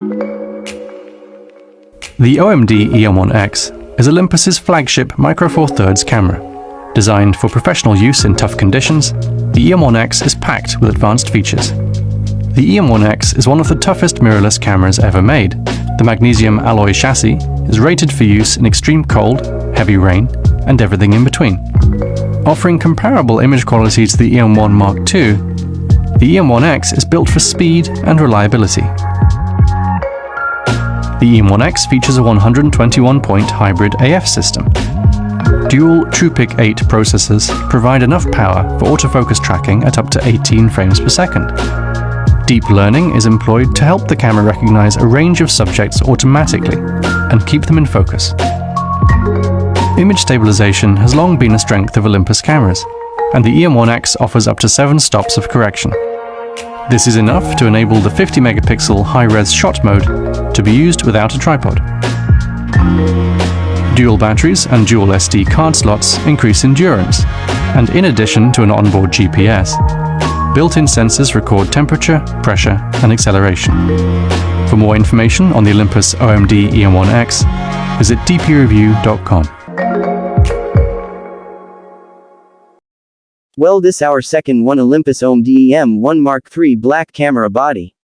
The OMD EM1X is Olympus's flagship Micro Four Thirds camera. Designed for professional use in tough conditions, the EM1X is packed with advanced features. The EM1X is one of the toughest mirrorless cameras ever made. The magnesium alloy chassis is rated for use in extreme cold, heavy rain, and everything in between. Offering comparable image quality to the EM1 Mark II, the EM1X is built for speed and reliability. The EM1X features a 121-point hybrid AF system. Dual TruePic 8 processors provide enough power for autofocus tracking at up to 18 frames per second. Deep learning is employed to help the camera recognize a range of subjects automatically and keep them in focus. Image stabilization has long been a strength of Olympus cameras, and the EM1X offers up to 7 stops of correction. This is enough to enable the 50 megapixel high-res shot mode to be used without a tripod. Dual batteries and dual SD card slots increase endurance, and in addition to an onboard GPS, built-in sensors record temperature, pressure and acceleration. For more information on the Olympus OMD EM1X, visit dpreview.com. Well this our second one Olympus OMD EM1 Mark III black camera body.